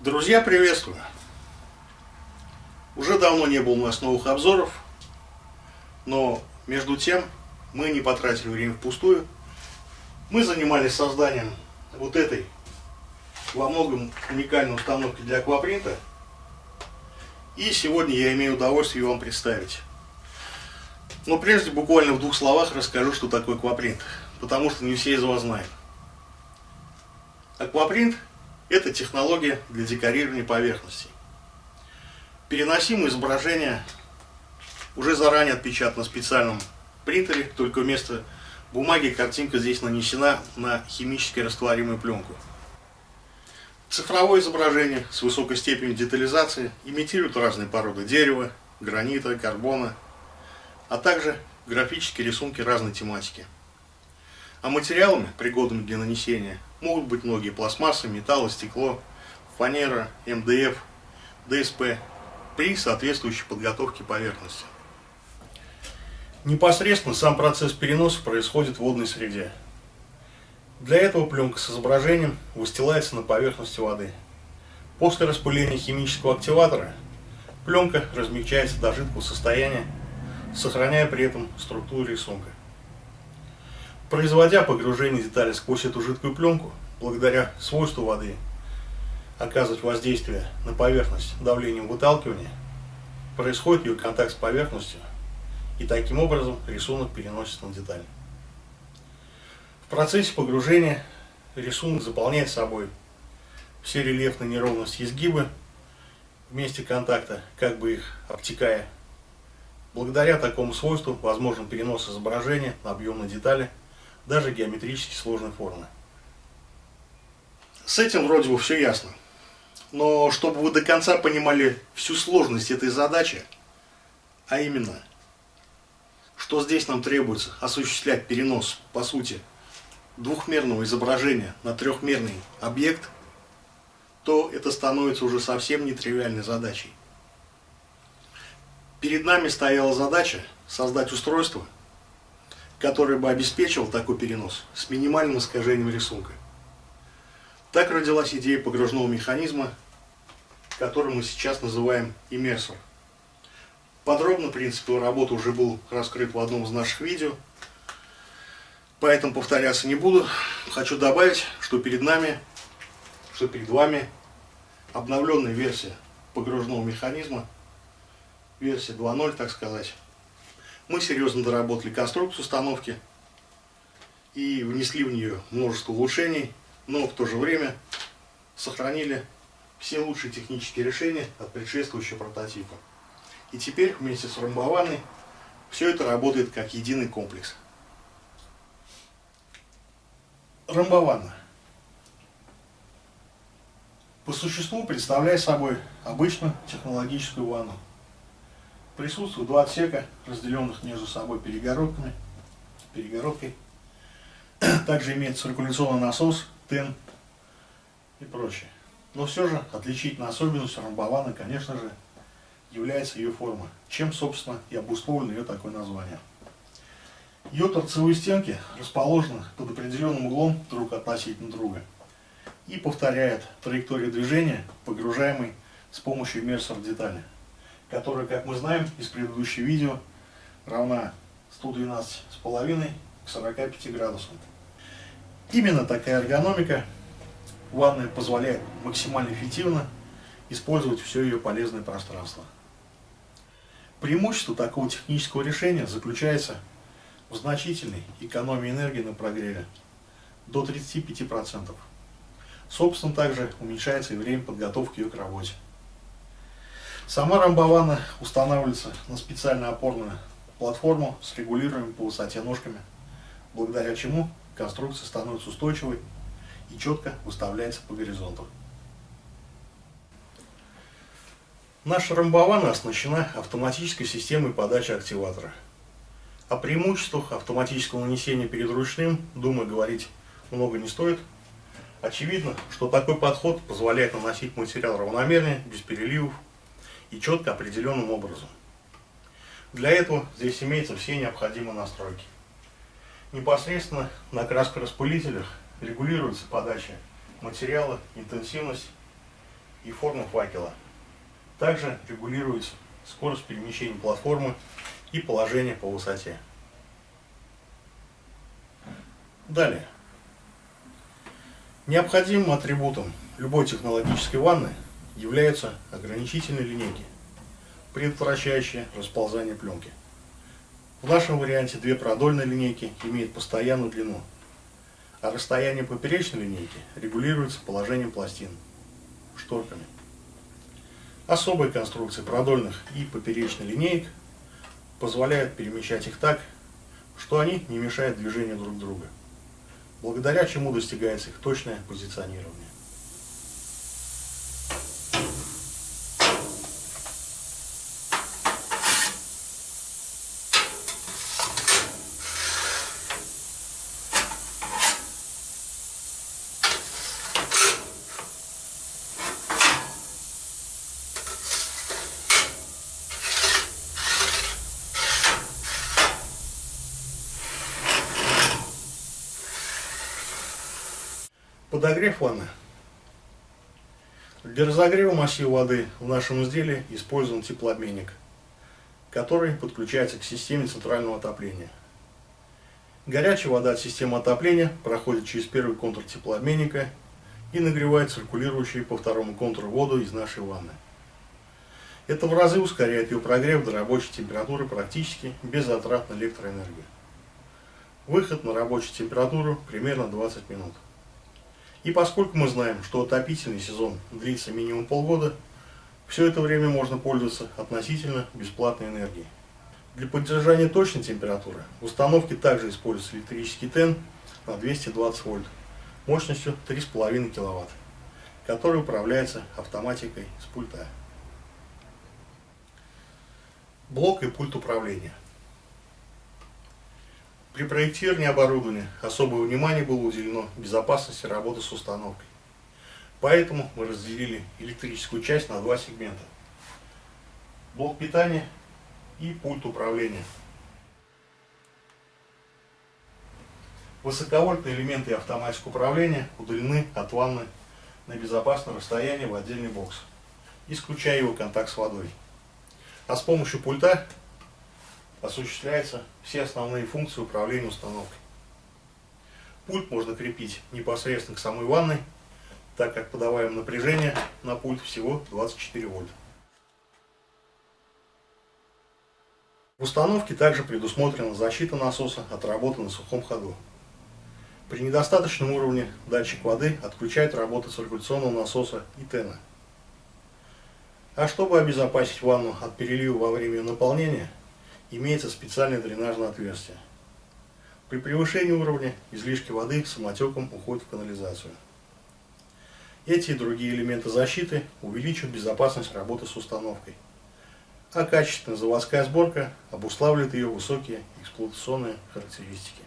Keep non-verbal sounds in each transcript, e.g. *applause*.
Друзья, приветствую! Уже давно не было у нас новых обзоров, но между тем мы не потратили время впустую. Мы занимались созданием вот этой во многом уникальной установки для аквапринта. И сегодня я имею удовольствие вам представить. Но прежде буквально в двух словах расскажу, что такое аквапринт, потому что не все из вас знают. Аквапринт – это технология для декорирования поверхностей. Переносимое изображение уже заранее отпечатано на специальном принтере, только вместо бумаги картинка здесь нанесена на химически растворимую пленку. Цифровое изображение с высокой степенью детализации имитирует разные породы дерева, гранита, карбона, а также графические рисунки разной тематики. А материалами, пригодными для нанесения, могут быть многие пластмассы, металлы, стекло, фанера, МДФ, ДСП при соответствующей подготовке поверхности. Непосредственно сам процесс переноса происходит в водной среде. Для этого пленка с изображением выстилается на поверхности воды. После распыления химического активатора пленка размягчается до жидкого состояния, сохраняя при этом структуру рисунка. Производя погружение детали сквозь эту жидкую пленку, благодаря свойству воды оказывать воздействие на поверхность давлением выталкивания, происходит ее контакт с поверхностью, и таким образом рисунок переносится на деталь. В процессе погружения рисунок заполняет собой все рельефные неровности изгибы в месте контакта, как бы их обтекая. Благодаря такому свойству возможен перенос изображения на объемные детали, даже геометрически сложной формы. С этим вроде бы все ясно. Но чтобы вы до конца понимали всю сложность этой задачи, а именно, что здесь нам требуется осуществлять перенос, по сути, двухмерного изображения на трехмерный объект, то это становится уже совсем нетривиальной задачей. Перед нами стояла задача создать устройство, которое бы обеспечивало такой перенос с минимальным искажением рисунка. Так родилась идея погружного механизма, который мы сейчас называем иммерсор. Подробно принцип его работы уже был раскрыт в одном из наших видео – Поэтому повторяться не буду. Хочу добавить, что перед нами, что перед вами обновленная версия погружного механизма, версия 2.0, так сказать. Мы серьезно доработали конструкцию установки и внесли в нее множество улучшений, но в то же время сохранили все лучшие технические решения от предшествующего прототипа. И теперь вместе с ромбованной все это работает как единый комплекс. Ромбована. По существу представляет собой обычную технологическую ванну. Присутствуют два отсека, разделенных между собой перегородками, перегородкой. *clears throat* Также имеет циркуляционный насос, тен и прочее. Но все же отличительной особенностью ромбованы, конечно же, является ее форма, чем, собственно, и обусловлено ее такое название. Ее торцевые стенки расположены под определенным углом друг относительно друга и повторяют траекторию движения, погружаемой с помощью иммерсор детали, которая, как мы знаем из предыдущего видео, равна 112,5 к 45 градусам. Именно такая эргономика ванная позволяет максимально эффективно использовать все ее полезное пространство. Преимущество такого технического решения заключается в значительной экономии энергии на прогреве до 35%. Собственно, также уменьшается и время подготовки ее к работе. Сама рамбована устанавливается на специальную опорную платформу с регулируемыми по высоте ножками, благодаря чему конструкция становится устойчивой и четко выставляется по горизонту. Наша рамбована оснащена автоматической системой подачи активатора – о преимуществах автоматического нанесения перед ручным, думаю, говорить много не стоит. Очевидно, что такой подход позволяет наносить материал равномерно, без переливов и четко определенным образом. Для этого здесь имеются все необходимые настройки. Непосредственно на краскораспылителях регулируется подача материала, интенсивность и форма факела. Также регулируется скорость перемещения платформы и положение по высоте. Далее. Необходимым атрибутом любой технологической ванны являются ограничительные линейки, предотвращающие расползание пленки. В нашем варианте две продольные линейки имеют постоянную длину, а расстояние поперечной линейки регулируется положением пластин, шторками. Особые конструкции продольных и поперечной линеек позволяют перемещать их так, что они не мешают движению друг друга благодаря чему достигается их точное позиционирование. Подогрев ванны. Для разогрева массива воды в нашем изделии использован теплообменник, который подключается к системе центрального отопления. Горячая вода от системы отопления проходит через первый контур теплообменника и нагревает циркулирующую по второму контуру воду из нашей ванны. Это в разы ускоряет ее прогрев до рабочей температуры практически без затрат на электроэнергию. Выход на рабочую температуру примерно 20 минут. И поскольку мы знаем, что отопительный сезон длится минимум полгода, все это время можно пользоваться относительно бесплатной энергией. Для поддержания точной температуры в установке также используется электрический тен на 220 вольт мощностью 3,5 кВт, который управляется автоматикой с пульта. Блок и пульт управления. При проектировании оборудования особое внимание было уделено безопасности работы с установкой. Поэтому мы разделили электрическую часть на два сегмента. Блок питания и пульт управления. Высоковольтные элементы и автоматика управления удалены от ванны на безопасное расстояние в отдельный бокс, исключая его контакт с водой. А с помощью пульта осуществляются все основные функции управления установкой. Пульт можно крепить непосредственно к самой ванной, так как подаваем напряжение на пульт всего 24 вольта. В установке также предусмотрена защита насоса от работы на сухом ходу. При недостаточном уровне датчик воды отключает работу циркуляционного насоса и тена. А чтобы обезопасить ванну от перелива во время наполнения, имеется специальное дренажное отверстие. При превышении уровня излишки воды самотеком уходят в канализацию. Эти и другие элементы защиты увеличивают безопасность работы с установкой, а качественная заводская сборка обуславливает ее высокие эксплуатационные характеристики.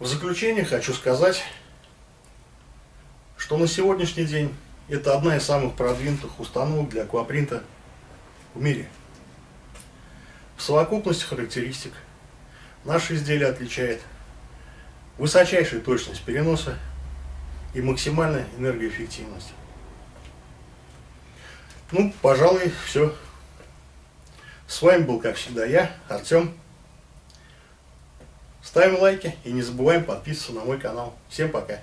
В заключение хочу сказать, что на сегодняшний день это одна из самых продвинутых установок для аквапринта в мире. В совокупности характеристик наше изделие отличает высочайшая точность переноса и максимальная энергоэффективность. Ну, пожалуй, все. С вами был, как всегда, я, Артем. Ставим лайки и не забываем подписываться на мой канал. Всем пока!